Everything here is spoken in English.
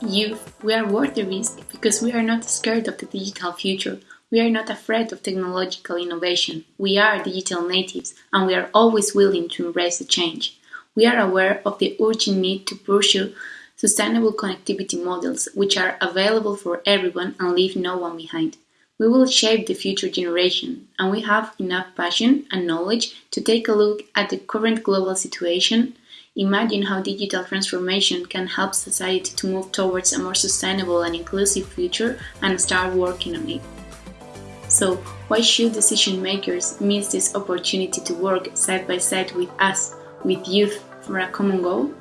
youth, we are worth the risk because we are not scared of the digital future. We are not afraid of technological innovation. We are digital natives and we are always willing to embrace the change. We are aware of the urgent need to pursue sustainable connectivity models which are available for everyone and leave no one behind. We will shape the future generation, and we have enough passion and knowledge to take a look at the current global situation, imagine how digital transformation can help society to move towards a more sustainable and inclusive future, and start working on it. So, why should decision makers miss this opportunity to work side by side with us, with youth, for a common goal?